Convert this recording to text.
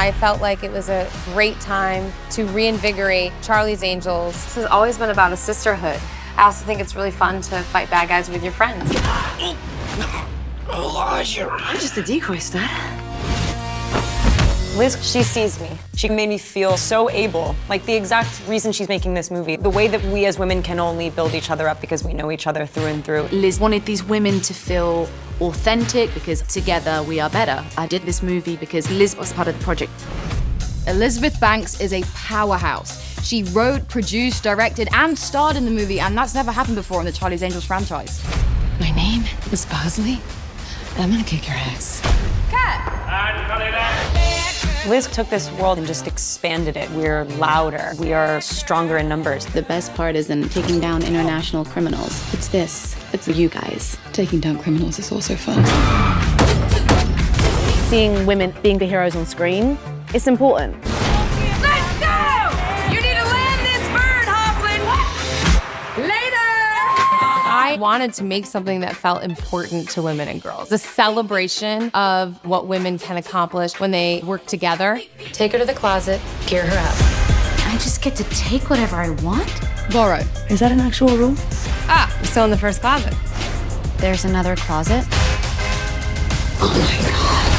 I felt like it was a great time to reinvigorate Charlie's Angels. This has always been about a sisterhood. I also think it's really fun to fight bad guys with your friends. I'm just a decoy stud. Liz, she sees me. She made me feel so able, like the exact reason she's making this movie. The way that we as women can only build each other up because we know each other through and through. Liz wanted these women to feel authentic because together we are better. I did this movie because Liz was part of the project. Elizabeth Banks is a powerhouse. She wrote, produced, directed, and starred in the movie, and that's never happened before in the Charlie's Angels franchise. My name is Bosley, and I'm gonna kick your ass. Liz took this world and just expanded it. We're louder, we are stronger in numbers. The best part isn't taking down international criminals. It's this. It's you guys. Taking down criminals is also fun. Seeing women being the heroes on screen, it's important. I wanted to make something that felt important to women and girls. The celebration of what women can accomplish when they work together. Take her to the closet, gear her up. I just get to take whatever I want? Borrow. Is that an actual rule? Ah, we're still in the first closet. There's another closet. Oh my god.